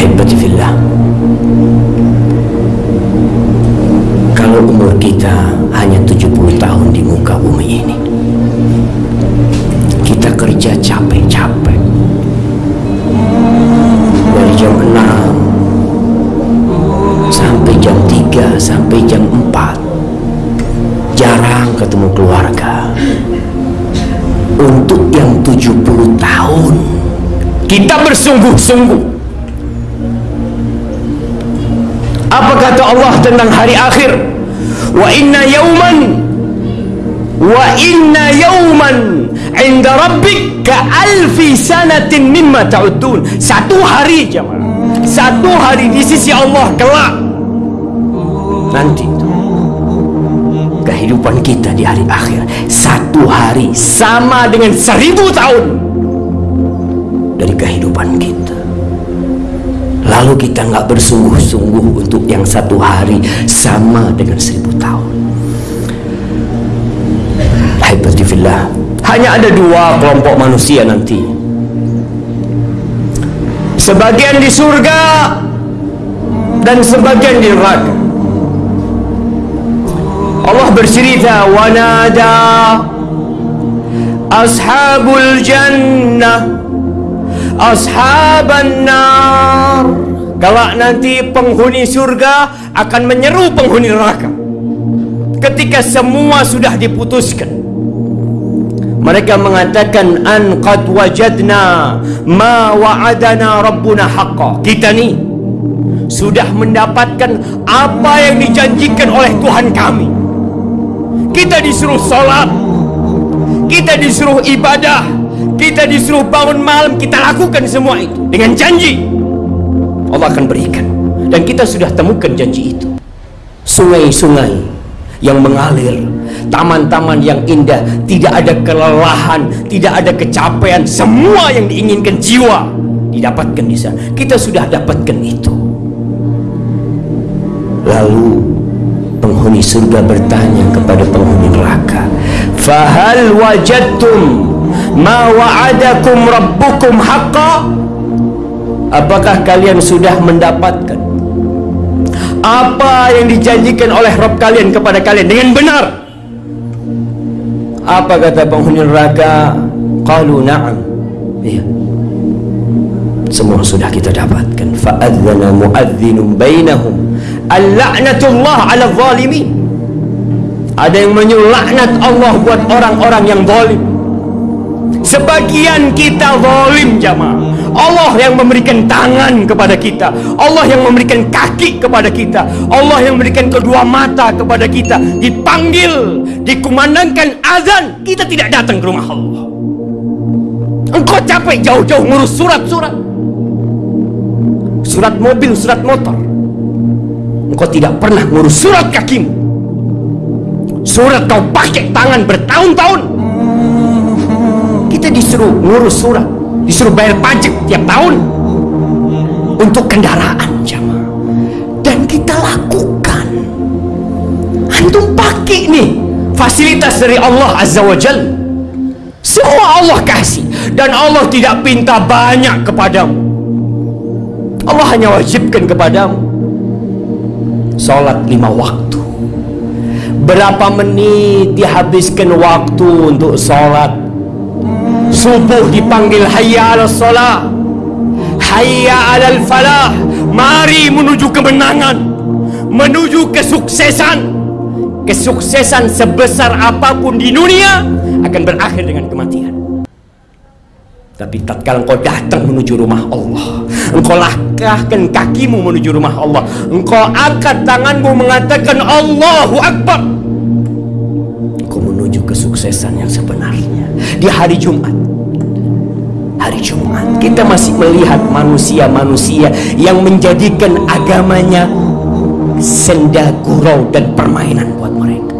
Ahibati fillah. Kalau umur kita hanya 70 tahun di muka bumi ini Kita kerja capek-capek. Dari jam 6 Sampai jam 3 Sampai jam 4 Jarang ketemu keluarga. Untuk yang 70 tahun Kita bersungguh-sungguh kata Allah tentang hari akhir? Wa inna yawman Wa inna Inda rabbik Ka alfi sanatin mimma ta'udun. Satu hari jemaah Satu hari di sisi Allah kelak. Nanti Kehidupan kita di hari akhir. Satu hari Sama dengan seribu tahun Dari kehidupan kita Lalu kita nggak bersungguh-sungguh untuk yang satu hari sama dengan seribu tahun. Haibatifillah. Hanya ada dua kelompok manusia nanti. Sebagian di surga dan sebagian di neraka. Allah bercerita wanada ashabul jannah ashaban nar. Kalau nanti penghuni surga akan menyeru penghuni neraka. Ketika semua sudah diputuskan mereka mengatakan an qad wajadna ma wa'adana rabbuna haqqa. Kita ni sudah mendapatkan apa yang dijanjikan oleh Tuhan kami. Kita disuruh solat kita disuruh ibadah kita disuruh bangun malam kita lakukan semua itu. Dengan janji. Allah akan berikan. Dan kita sudah temukan janji itu. Sungai-sungai yang mengalir taman-taman yang indah tidak ada kelelahan tidak ada kecapean. Semua yang diinginkan jiwa didapatkan di sana. Kita sudah dapatkan itu. Lalu penghuni surga bertanya kepada penghuni neraka fahal wajadtum ma wa'adakum rabbukum haqqa? Apakah kalian sudah mendapatkan apa yang dijanjikan oleh Rabb kalian kepada kalian dengan benar? Apa kata penghuni neraka qalu na'am. Iya. Semua sudah kita dapatkan. Fa'adzana mu'adzinun bainahum. Al-la'natullah 'ala zalimin. Ada yang menyuruh laknat Allah buat orang-orang yang zalim Sebagian kita zalim jamaah. Allah yang memberikan tangan kepada kita. Allah yang memberikan kaki kepada kita. Allah yang memberikan kedua mata kepada kita. Dipanggil, dikumandangkan azan, kita tidak datang ke rumah Allah. Engkau capek jauh-jauh ngurus surat-surat. Surat mobil, surat motor. Engkau tidak pernah ngurus surat kakimu. Surat kau pakai tangan bertahun-tahun kita disuruh ngurus surat disuruh bayar pajak tiap tahun untuk kendaraan jamaah. Dan kita lakukan. Antum pakai nih fasilitas dari Allah Azza wa Jal. Semua Allah kasih. Dan Allah tidak pinta banyak kepadamu. Allah hanya wajibkan kepadamu. Sholat lima waktu. Berapa menit dihabiskan waktu untuk sholat subuh dipanggil hayya ala salah hayya ala falah mari menuju kemenangan. Menuju kesuksesan. Kesuksesan sebesar apapun di dunia akan berakhir dengan kematian. Tapi tatkala engkau datang menuju rumah Allah Engkau langkahkan kakimu menuju rumah Allah Engkau angkat tanganmu mengatakan Allahu Akbar menuju kesuksesan yang sebenarnya. Di hari Jumat Hari Jumat Kita masih melihat manusia-manusia Yang menjadikan agamanya Senda gurau dan permainan buat mereka.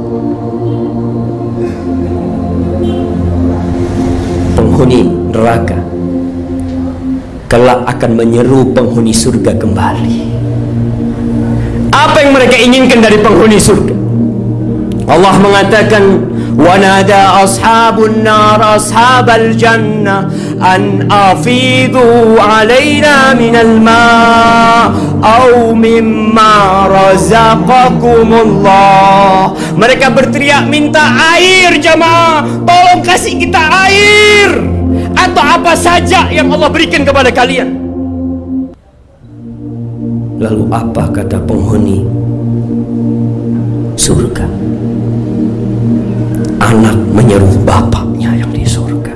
Penghuni neraka kelak akan menyeru penghuni surga kembali. Apa yang mereka inginkan dari penghuni surga Allah mengatakan wanada ashabun nar ashabal jannah an afidu alaina minal ma au mimma razaqakumullah. Mereka berteriak minta air jemaah, tolong kasih kita air atau apa saja yang Allah berikan kepada kalian. Lalu apa kata penghuni surga? Anak menyeru bapaknya yang di surga.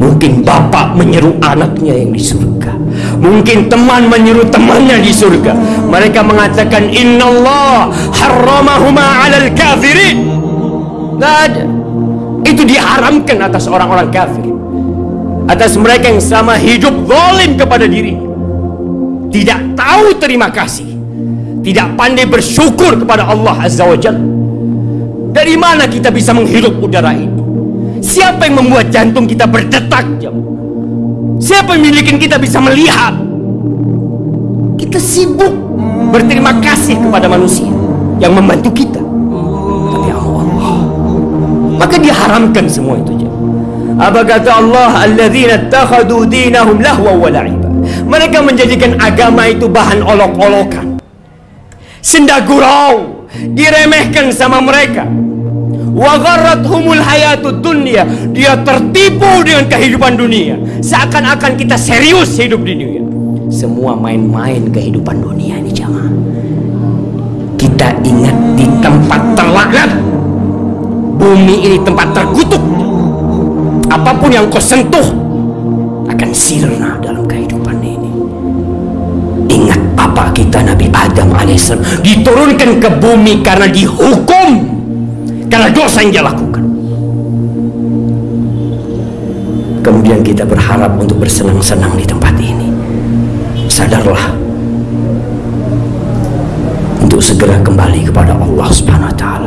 Mungkin bapak menyeru anaknya yang di surga. Mungkin teman menyeru temannya di surga. Mereka mengatakan innallah harramahuma alal kafirin. Tidak ada. Itu diharamkan atas orang-orang kafir. Atas mereka yang selama hidup zalim kepada diri. Tidak tahu terima kasih. Tidak pandai bersyukur kepada Allah Azza wa Jalla dari mana kita bisa menghirup udara itu? Siapa yang membuat jantung kita berdetak? Siapa yang memiliki kita bisa melihat? Kita sibuk berterima kasih kepada manusia yang membantu kita. Tapi Allah, maka diharamkan semua itu. Apa kata Allah? Alladzina takhadu dinahum lahwa wa la'iba. Mereka menjadikan agama itu bahan olok-olokan. Senda gurau diremehkan sama mereka. Wa humul hayatud dunia dia tertipu dengan kehidupan dunia. Seakan-akan kita serius hidup di dunia. Semua main-main kehidupan dunia ini jangan kita ingat di tempat terlaknat. Bumi ini tempat terkutuk. Apa pun yang kau sentuh akan sirna dalam kehidupan ini Bapak kita Nabi Adam AS diturunkan ke bumi karena dihukum karena dosa yang dia lakukan. Kemudian kita berharap untuk bersenang-senang di tempat ini. Sadarlah untuk segera kembali kepada Allah Subhanahu wa taala.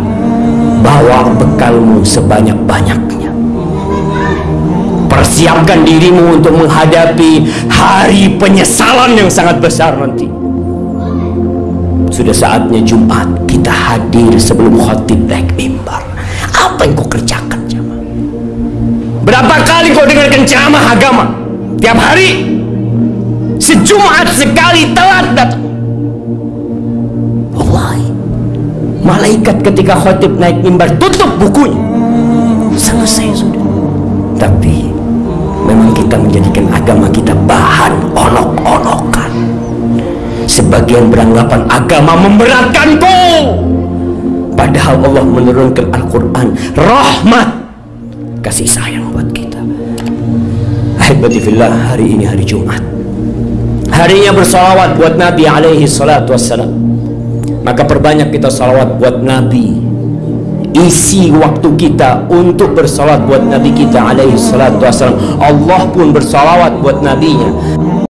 Bawa bekalmu sebanyak-banyaknya. Persiapkan dirimu untuk menghadapi hari penyesalan yang sangat besar nanti sudah saatnya Jumat kita hadir sebelum khotib naik mimbar. Apa yang kau kerjakan jamaah? Berapa kali kau dengarkan ceramah agama? Tiap hari? Sejumat sekali telat datang. Wallahi. Malaikat ketika khotib naik mimbar tutup bukunya. Selesai sudah. Tapi memang kita menjadikan agama kita bahan Sebagian beranggapan agama memberatkanku. Padahal Allah menurunkan Al-Quran rahmat kasih sayang buat kita. Ahibadifillah hari ini hari Jumat. Harinya bersalawat buat Nabi alaihi salatu wassalam. Maka perbanyak kita salawat buat Nabi isi waktu kita untuk bersalawat buat Nabi kita alaihi salatu wassalam Allah pun bersalawat buat Nabinya